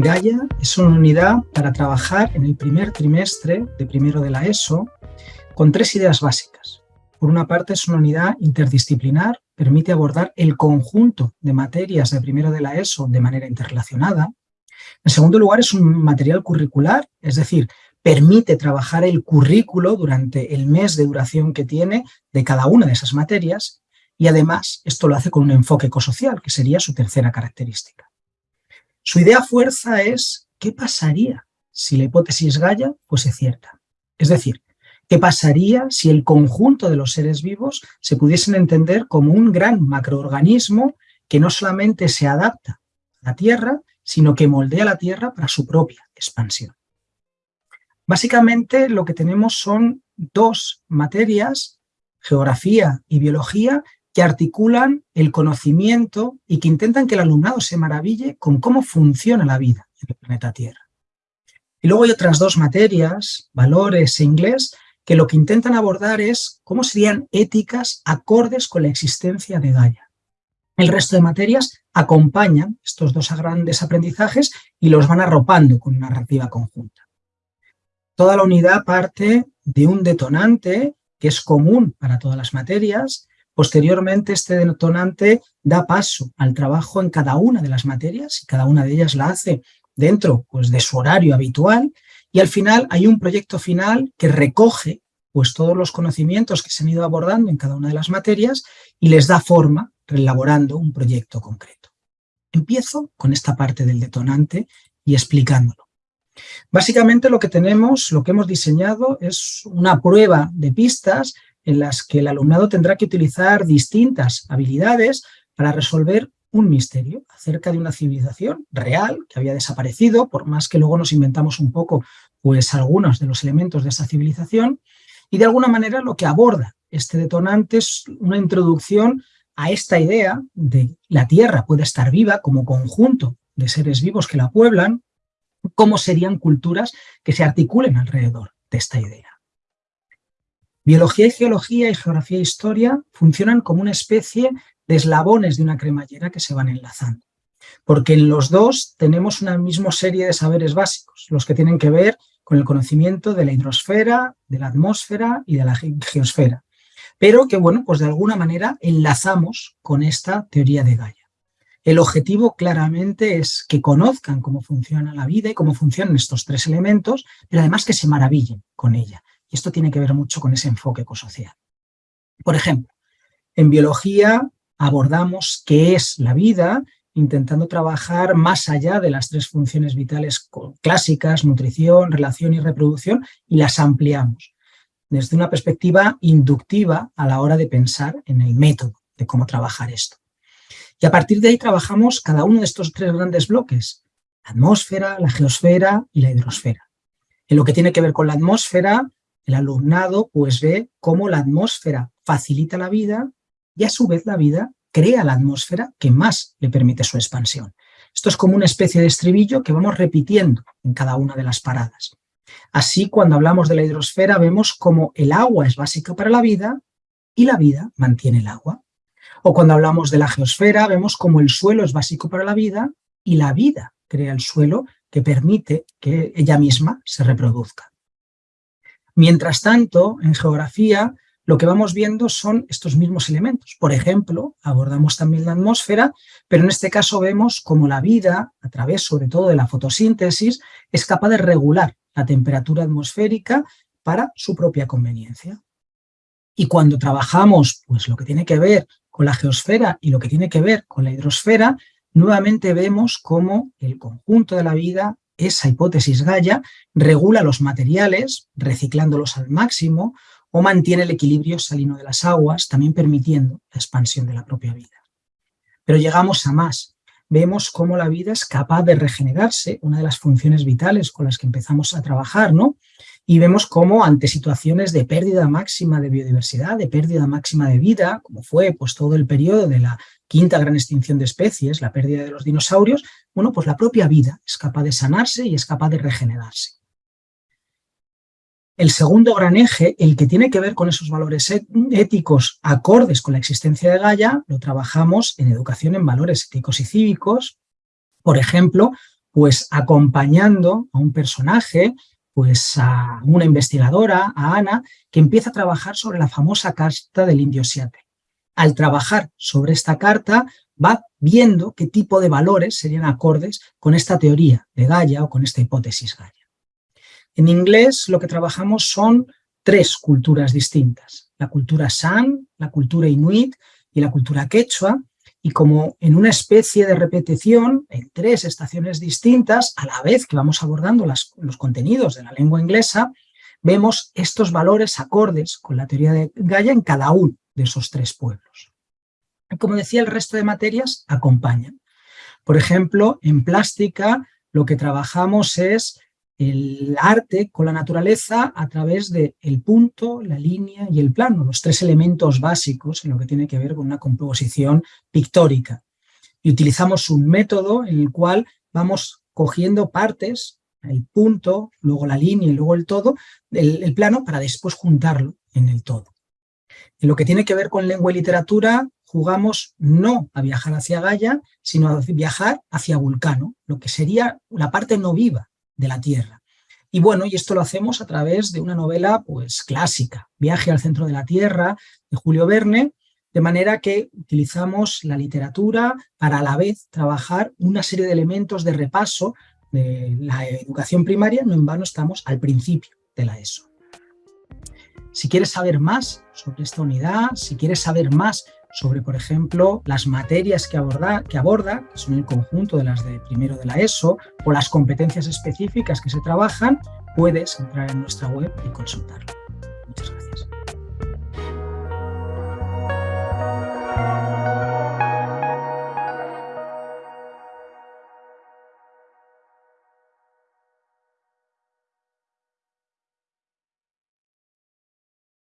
Gaia es una unidad para trabajar en el primer trimestre de primero de la ESO con tres ideas básicas. Por una parte es una unidad interdisciplinar, permite abordar el conjunto de materias de primero de la ESO de manera interrelacionada. En segundo lugar es un material curricular, es decir, permite trabajar el currículo durante el mes de duración que tiene de cada una de esas materias y además esto lo hace con un enfoque ecosocial, que sería su tercera característica. Su idea fuerza es ¿qué pasaría si la hipótesis Gaia fuese cierta? Es decir, ¿qué pasaría si el conjunto de los seres vivos se pudiesen entender como un gran macroorganismo que no solamente se adapta a la Tierra, sino que moldea la Tierra para su propia expansión? Básicamente lo que tenemos son dos materias, geografía y biología, que articulan el conocimiento y que intentan que el alumnado se maraville con cómo funciona la vida en el planeta Tierra. Y luego hay otras dos materias, valores e inglés, que lo que intentan abordar es cómo serían éticas acordes con la existencia de Gaia. El resto de materias acompañan estos dos grandes aprendizajes y los van arropando con una narrativa conjunta. Toda la unidad parte de un detonante que es común para todas las materias Posteriormente, este detonante da paso al trabajo en cada una de las materias y cada una de ellas la hace dentro pues, de su horario habitual y al final hay un proyecto final que recoge pues, todos los conocimientos que se han ido abordando en cada una de las materias y les da forma elaborando un proyecto concreto. Empiezo con esta parte del detonante y explicándolo. Básicamente lo que tenemos, lo que hemos diseñado es una prueba de pistas en las que el alumnado tendrá que utilizar distintas habilidades para resolver un misterio acerca de una civilización real que había desaparecido, por más que luego nos inventamos un poco pues algunos de los elementos de esa civilización, y de alguna manera lo que aborda este detonante es una introducción a esta idea de la Tierra puede estar viva como conjunto de seres vivos que la pueblan, cómo serían culturas que se articulen alrededor de esta idea. Biología y geología y geografía e historia funcionan como una especie de eslabones de una cremallera que se van enlazando. Porque en los dos tenemos una misma serie de saberes básicos, los que tienen que ver con el conocimiento de la hidrosfera, de la atmósfera y de la geosfera. Pero que, bueno, pues de alguna manera enlazamos con esta teoría de Gaia. El objetivo claramente es que conozcan cómo funciona la vida y cómo funcionan estos tres elementos, pero además que se maravillen con ella, y esto tiene que ver mucho con ese enfoque ecosocial. Por ejemplo, en biología abordamos qué es la vida, intentando trabajar más allá de las tres funciones vitales clásicas, nutrición, relación y reproducción, y las ampliamos desde una perspectiva inductiva a la hora de pensar en el método de cómo trabajar esto. Y a partir de ahí trabajamos cada uno de estos tres grandes bloques, la atmósfera, la geosfera y la hidrosfera. En lo que tiene que ver con la atmósfera, el alumnado pues ve cómo la atmósfera facilita la vida y a su vez la vida crea la atmósfera que más le permite su expansión. Esto es como una especie de estribillo que vamos repitiendo en cada una de las paradas. Así, cuando hablamos de la hidrosfera, vemos cómo el agua es básica para la vida y la vida mantiene el agua. O cuando hablamos de la geosfera, vemos cómo el suelo es básico para la vida y la vida crea el suelo que permite que ella misma se reproduzca. Mientras tanto, en geografía, lo que vamos viendo son estos mismos elementos. Por ejemplo, abordamos también la atmósfera, pero en este caso vemos cómo la vida, a través sobre todo de la fotosíntesis, es capaz de regular la temperatura atmosférica para su propia conveniencia. Y cuando trabajamos pues, lo que tiene que ver con la geosfera y lo que tiene que ver con la hidrosfera, nuevamente vemos cómo el conjunto de la vida esa hipótesis Gaia regula los materiales, reciclándolos al máximo, o mantiene el equilibrio salino de las aguas, también permitiendo la expansión de la propia vida. Pero llegamos a más. Vemos cómo la vida es capaz de regenerarse, una de las funciones vitales con las que empezamos a trabajar, ¿no? Y vemos cómo ante situaciones de pérdida máxima de biodiversidad, de pérdida máxima de vida, como fue pues, todo el periodo de la quinta gran extinción de especies, la pérdida de los dinosaurios, bueno, pues la propia vida es capaz de sanarse y es capaz de regenerarse. El segundo gran eje, el que tiene que ver con esos valores éticos acordes con la existencia de Gaia, lo trabajamos en educación en valores éticos y cívicos, por ejemplo, Pues acompañando a un personaje, pues a una investigadora, a Ana, que empieza a trabajar sobre la famosa carta del indio Seattle. Al trabajar sobre esta carta, va viendo qué tipo de valores serían acordes con esta teoría de Gaia o con esta hipótesis Gaia. En inglés lo que trabajamos son tres culturas distintas, la cultura San, la cultura Inuit y la cultura Quechua, y como en una especie de repetición en tres estaciones distintas, a la vez que vamos abordando los contenidos de la lengua inglesa, vemos estos valores acordes con la teoría de Gaia en cada uno de esos tres pueblos. Como decía, el resto de materias acompañan. Por ejemplo, en plástica lo que trabajamos es el arte con la naturaleza a través del el punto, la línea y el plano, los tres elementos básicos en lo que tiene que ver con una composición pictórica. Y utilizamos un método en el cual vamos cogiendo partes, el punto, luego la línea y luego el todo, el plano, para después juntarlo en el todo. En lo que tiene que ver con lengua y literatura, jugamos no a viajar hacia Gaia, sino a viajar hacia Vulcano, lo que sería la parte no viva de la Tierra. Y bueno, y esto lo hacemos a través de una novela pues clásica, Viaje al centro de la Tierra, de Julio Verne, de manera que utilizamos la literatura para a la vez trabajar una serie de elementos de repaso de la educación primaria, no en vano estamos al principio de la ESO. Si quieres saber más sobre esta unidad, si quieres saber más sobre, por ejemplo, las materias que aborda, que aborda, son el conjunto de las de primero de la ESO, o las competencias específicas que se trabajan, puedes entrar en nuestra web y consultarlo.